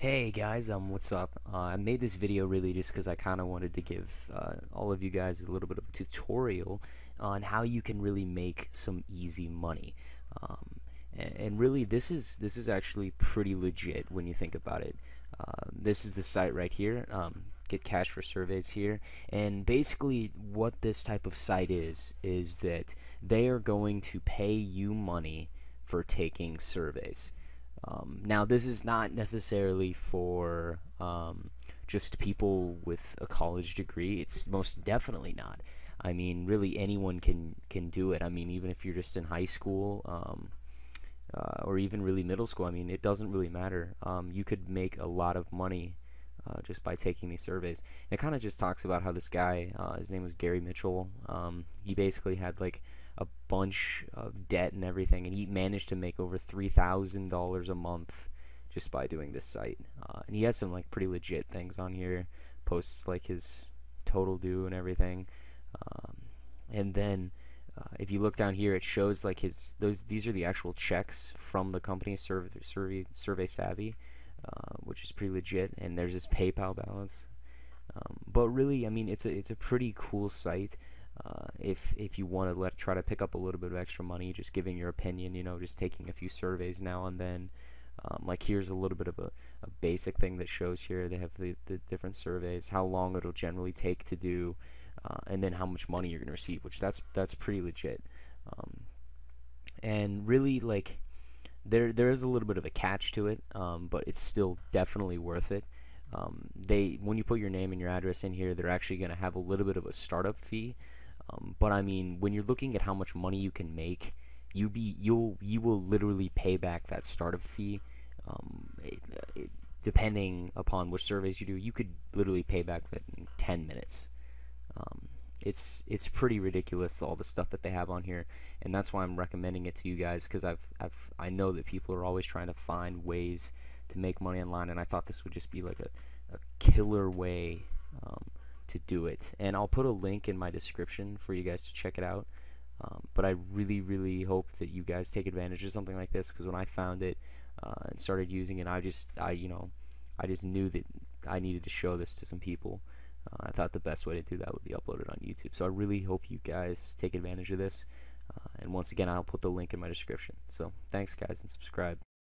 Hey guys, um, what's up? Uh, I made this video really just because I kind of wanted to give uh, all of you guys a little bit of a tutorial on how you can really make some easy money. Um, and, and, really, this is this is actually pretty legit when you think about it. Uh, this is the site right here. Um, get cash for surveys here, and basically, what this type of site is is that they are going to pay you money for taking surveys. Um, now, this is not necessarily for um, just people with a college degree. It's most definitely not. I mean, really, anyone can can do it. I mean, even if you're just in high school um, uh, or even really middle school. I mean, it doesn't really matter. Um, you could make a lot of money uh, just by taking these surveys. And it kind of just talks about how this guy, uh, his name was Gary Mitchell. Um, he basically had like a bunch of debt and everything, and he managed to make over three thousand dollars a month just by doing this site. Uh, and he has some like pretty legit things on here, posts like his total due and everything. Um, and then uh, if you look down here, it shows like his those these are the actual checks from the company Survey Survey, survey Savvy, uh, which is pretty legit. And there's his PayPal balance. Um, but really, I mean, it's a it's a pretty cool site. Uh, if if you want to let try to pick up a little bit of extra money, just giving your opinion, you know, just taking a few surveys now and then. Um, like here's a little bit of a, a, basic thing that shows here. They have the, the different surveys, how long it'll generally take to do, uh, and then how much money you're gonna receive, which that's that's pretty legit. Um, and really, like, there there is a little bit of a catch to it, um, but it's still definitely worth it. Um, they when you put your name and your address in here, they're actually gonna have a little bit of a startup fee. Um, but I mean, when you're looking at how much money you can make, you be you'll you will literally pay back that startup fee. Um, it, it, depending upon which surveys you do, you could literally pay back that in 10 minutes. Um, it's it's pretty ridiculous all the stuff that they have on here, and that's why I'm recommending it to you guys because I've I've I know that people are always trying to find ways to make money online, and I thought this would just be like a, a killer way um, to do it. And I'll put a link in my description for you guys to check it out. Um, but I really, really hope that you guys take advantage of something like this because when I found it uh, and started using it, I just, I, you know, I just knew that I needed to show this to some people. Uh, I thought the best way to do that would be uploaded on YouTube. So I really hope you guys take advantage of this. Uh, and once again, I'll put the link in my description. So thanks, guys, and subscribe.